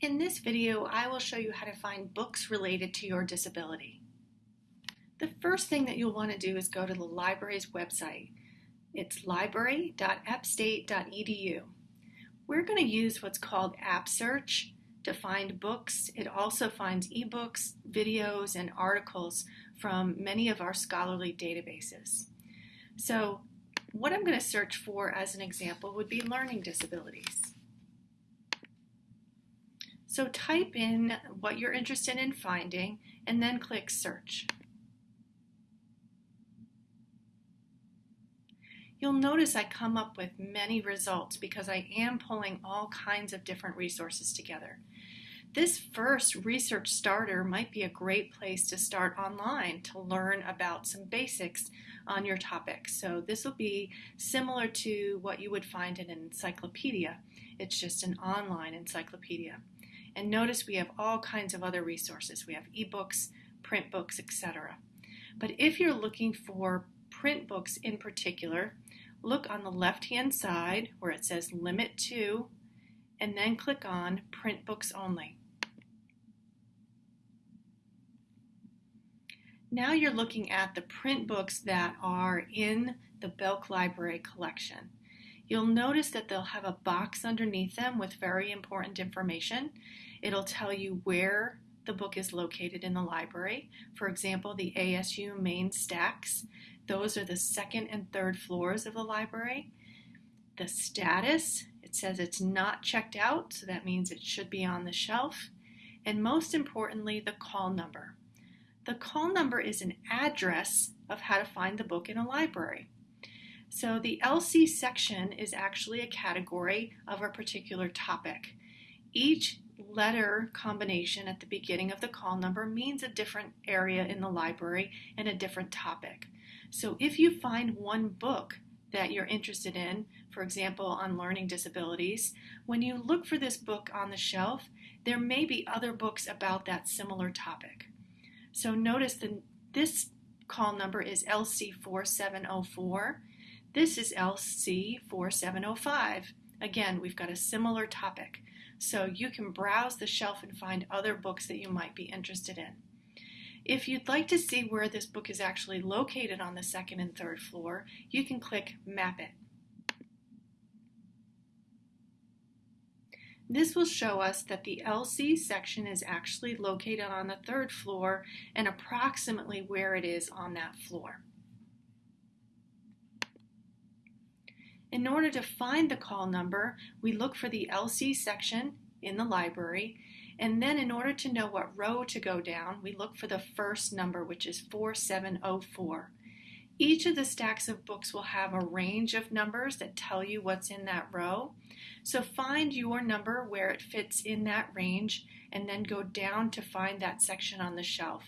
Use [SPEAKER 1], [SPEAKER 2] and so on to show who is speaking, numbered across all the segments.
[SPEAKER 1] In this video, I will show you how to find books related to your disability. The first thing that you'll want to do is go to the library's website. It's library.appstate.edu. We're going to use what's called App Search to find books. It also finds ebooks, videos, and articles from many of our scholarly databases. So what I'm going to search for as an example would be learning disabilities. So type in what you're interested in finding and then click search. You'll notice I come up with many results because I am pulling all kinds of different resources together. This first research starter might be a great place to start online to learn about some basics on your topic. So this will be similar to what you would find in an encyclopedia. It's just an online encyclopedia. And notice we have all kinds of other resources. We have ebooks, print books, etc. But if you're looking for print books in particular, look on the left-hand side where it says Limit To, and then click on Print Books Only. Now you're looking at the print books that are in the Belk Library collection. You'll notice that they'll have a box underneath them with very important information. It'll tell you where the book is located in the library. For example, the ASU main stacks, those are the second and third floors of the library. The status, it says it's not checked out, so that means it should be on the shelf. And most importantly, the call number. The call number is an address of how to find the book in a library. So the LC section is actually a category of a particular topic. Each letter combination at the beginning of the call number means a different area in the library and a different topic. So if you find one book that you're interested in, for example, on learning disabilities, when you look for this book on the shelf, there may be other books about that similar topic. So notice that this call number is LC4704. This is LC4705. Again, we've got a similar topic. So you can browse the shelf and find other books that you might be interested in. If you'd like to see where this book is actually located on the second and third floor, you can click Map It. This will show us that the LC section is actually located on the third floor and approximately where it is on that floor. In order to find the call number, we look for the LC section in the library, and then in order to know what row to go down, we look for the first number, which is 4704. Each of the stacks of books will have a range of numbers that tell you what's in that row. So find your number where it fits in that range and then go down to find that section on the shelf.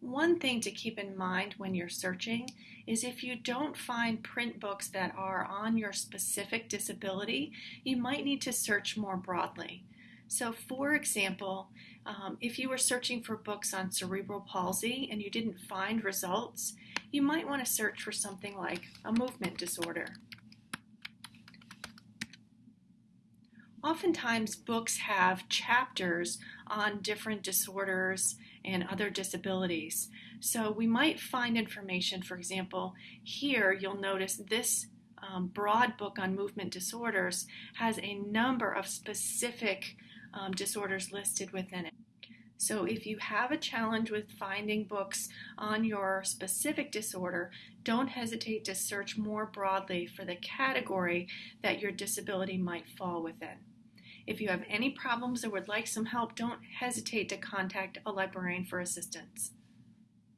[SPEAKER 1] One thing to keep in mind when you're searching is if you don't find print books that are on your specific disability, you might need to search more broadly. So for example, um, if you were searching for books on cerebral palsy and you didn't find results, you might want to search for something like a movement disorder. Oftentimes books have chapters on different disorders and other disabilities. So we might find information, for example, here you'll notice this um, broad book on movement disorders has a number of specific um, disorders listed within it. So if you have a challenge with finding books on your specific disorder, don't hesitate to search more broadly for the category that your disability might fall within. If you have any problems or would like some help, don't hesitate to contact a librarian for assistance.